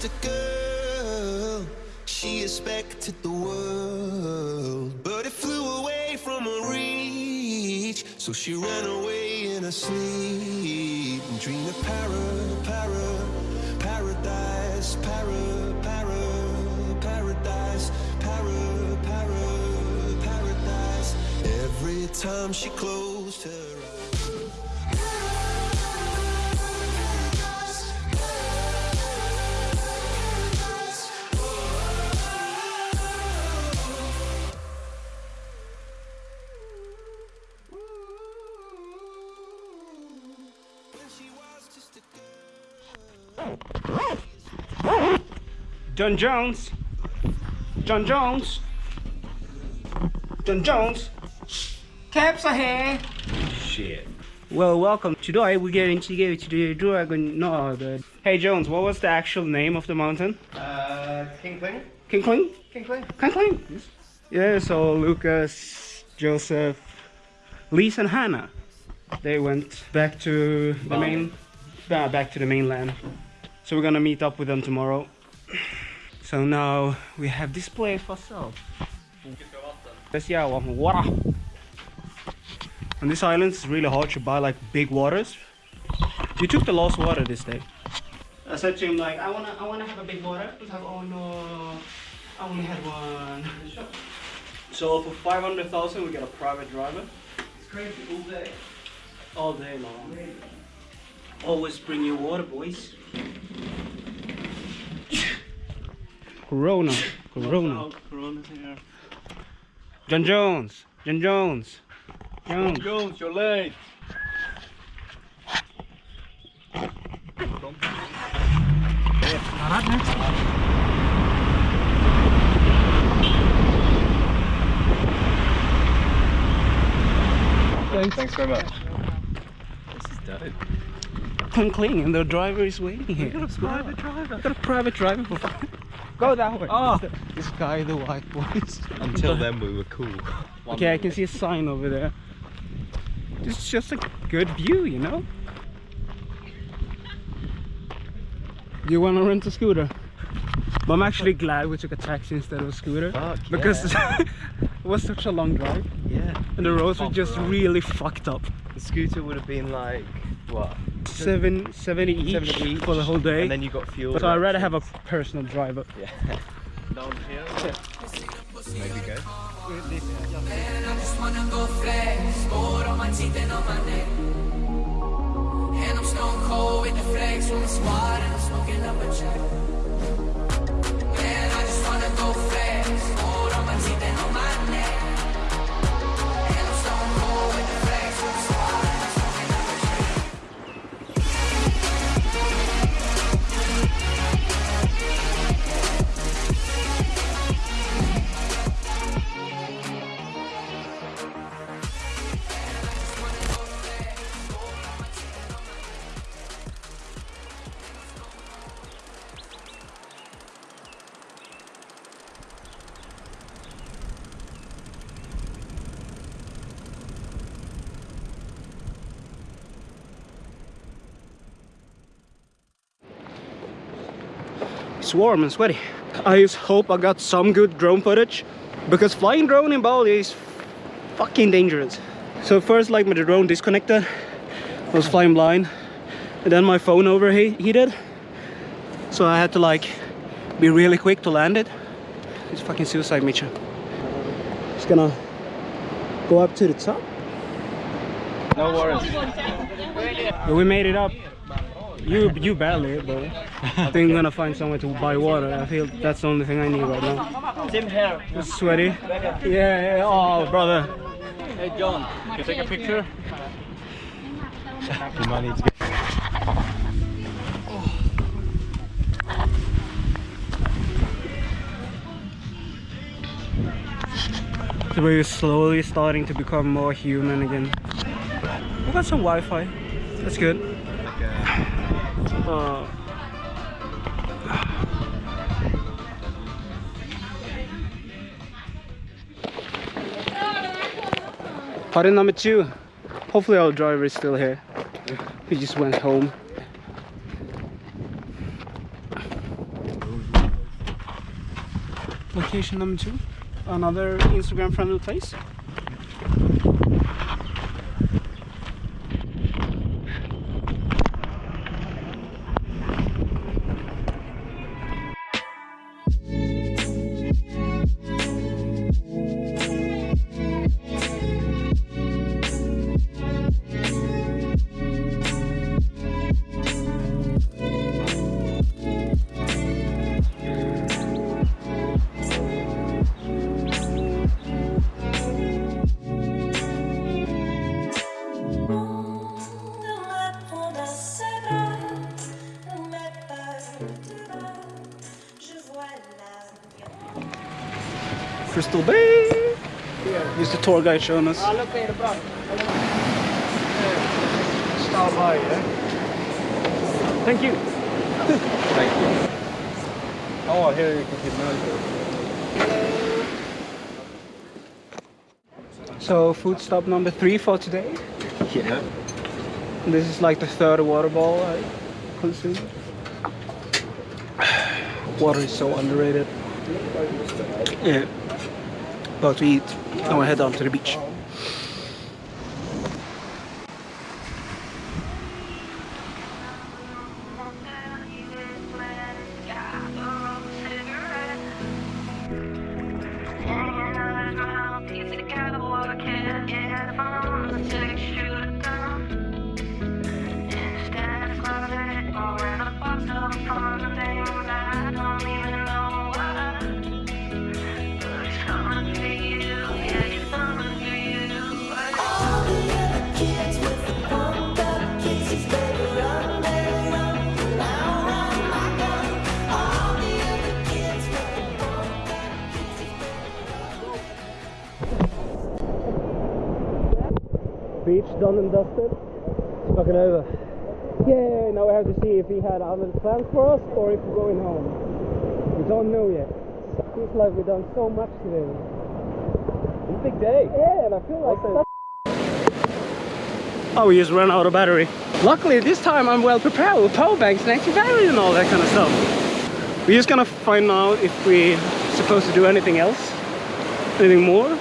just a girl. She expected the world, but it flew away from her reach. So she ran away in her sleep and dreamed of para, para, paradise, para, para, paradise, para, para, paradise. Every time she closed her John Jones. John Jones. John Jones. Caps ahead. Shit. Well, welcome. Today we're going to go to the Dragon. No, the. Hey Jones, what was the actual name of the mountain? Uh, King Kling? King Kling? King Kling? King Kling. Yeah. So Lucas, Joseph, Lisa, and Hannah, they went back to the main, uh, back to the mainland. So we're gonna meet up with them tomorrow. So now we have this place for sale. Yes, yeah, well, water. On this island, it's really hard to buy like big waters. We took the lost water this day. I said to him like, I wanna, I wanna have a big water. Oh no, I only had one. So for five hundred thousand, we get a private driver It's crazy all day. all day long. Always bring your water, boys. Corona, Corona. Corona's here. John Jones, John Jones, Jones. Jones, you're late. Thanks very much. This is dope. Cling cling, and the driver is waiting here. got a private driver. Got a private driver. Go that way. Oh. This guy, the white boys. Until then, we were cool. Okay, I can see a sign over there. This is just a good view, you know? You wanna rent a scooter? But I'm actually glad we took a taxi instead of a scooter. Fuck because it was such a long drive Yeah. and the roads were just really fucked up. The scooter would have been like, what? Seven, 70 each, 70 each, for the whole day. And then you got fuel. but I'd rather have a personal driver. Yeah. Down here. Maybe go. Man, I just wanna go flex. Gold on my teeth and on my neck. And I'm stone cold with the flex from the squad and I'm smoking up a check. Man, I just wanna go flex. Gold on my teeth It's warm and sweaty. I just hope I got some good drone footage because flying drone in Bali is fucking dangerous. So first like my drone disconnected, I was flying blind and then my phone overheated. So I had to like be really quick to land it. It's fucking suicide mission. Just gonna go up to the top. No worries. We made it up. You you barely, but I think I'm gonna find somewhere to buy water. I feel that's the only thing I need right now. Tim here. It's sweaty. Yeah, yeah. Oh, brother. Hey John, can you take a picture? You might need to get. So we're slowly starting to become more human again. We got some Wi-Fi. That's good. Uh, Party number two. Hopefully our driver is still here. He just went home. location number two, another Instagram friendly place. Crystal Bay. Here's the tour guide showing us. Thank you. Thank you. Oh, here you can keep noise. So food stop number three for today. Yeah. This is like the third water ball I consume. Water is so underrated. Yeah. About to eat. and we'll head down to the beach. Beach done and dusted. It's fucking over. Yeah, now we have to see if he had other plans for us or if we're going home. We don't know yet. It Feels like we've done so much today. It's a big day. Yeah, and I feel like that. Oh, we just ran out of battery. Luckily, this time I'm well prepared with power banks and extra battery and all that kind of stuff. We're just gonna find out if we're supposed to do anything else, anything more,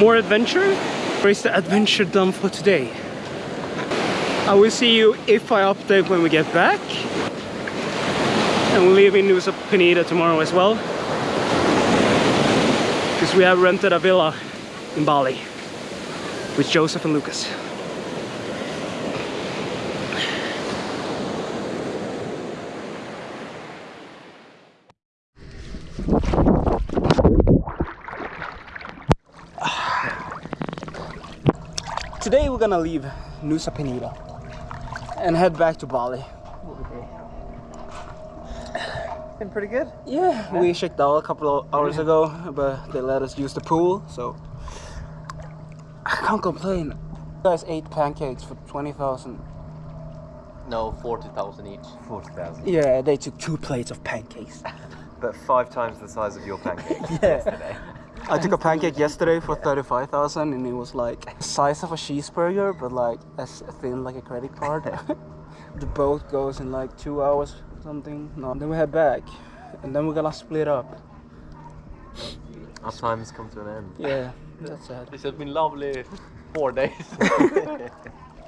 more adventure. Or is the adventure done for today? I will see you if I update when we get back. And in Nusa Penida tomorrow as well. Because we have rented a villa in Bali with Joseph and Lucas. Today we're gonna leave Nusa Penida and head back to Bali. Been pretty good. Yeah, we checked out a couple of hours ago, but they let us use the pool, so I can't complain. You guys ate pancakes for 20,000. No, 40,000 each. 40,000. Yeah, they took two plates of pancakes. But five times the size of your pancake. Yeah. I took a pancake yesterday for 35,000 and it was like the size of a cheeseburger, but like as thin like a credit card. the boat goes in like two hours or something. No, then we head back and then we're gonna split up. Our time has come to an end. Yeah, that's sad. This has been lovely four days.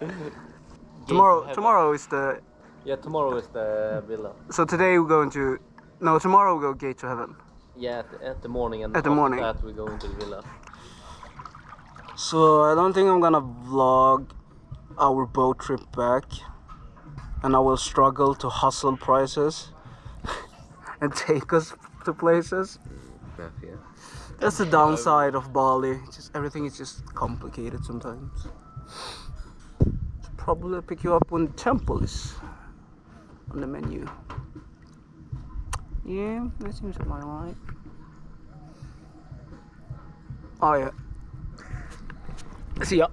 Tomorrow, tomorrow is the. Yeah, tomorrow is the villa. So today we're going to. No, tomorrow we go gate to heaven. Yeah, at the, at the morning and At the morning. that we go into the villa. So I don't think I'm gonna vlog our boat trip back, and I will struggle to hustle prices and take us to places. Mm, yeah. That's the downside of Bali. Just everything is just complicated sometimes. Probably pick you up when the temple is on the menu. Yeah, that seems about right. Oh yeah. See ya.